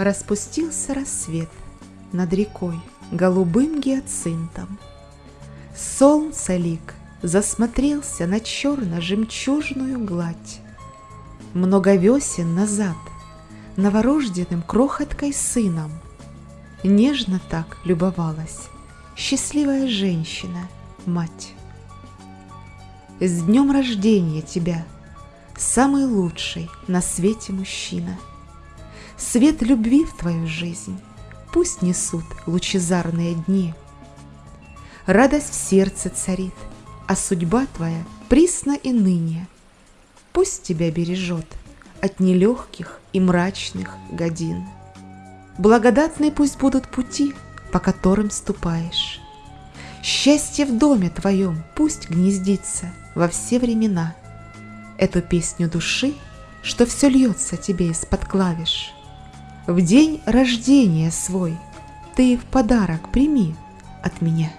Распустился рассвет над рекой голубым гиацинтом. Солнце лик засмотрелся на черно-жемчужную гладь. Много весен назад новорожденным крохоткой сыном Нежно так любовалась счастливая женщина, мать. С днем рождения тебя, самый лучший на свете мужчина — Свет любви в твою жизнь пусть несут лучезарные дни. Радость в сердце царит, а судьба твоя присно и ныне. Пусть тебя бережет от нелегких и мрачных годин. Благодатные пусть будут пути, по которым ступаешь. Счастье в доме твоем пусть гнездится во все времена. Эту песню души, что все льется тебе из-под клавиш – в день рождения свой ты в подарок прими от меня.